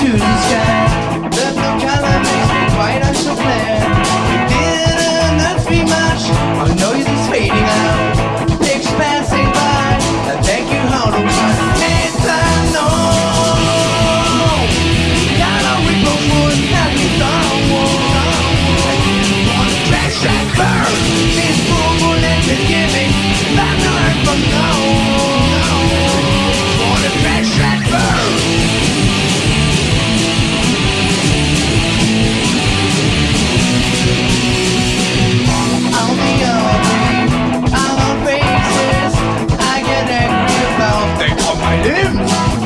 to the sky. The color makes me quite a souffle. Damn!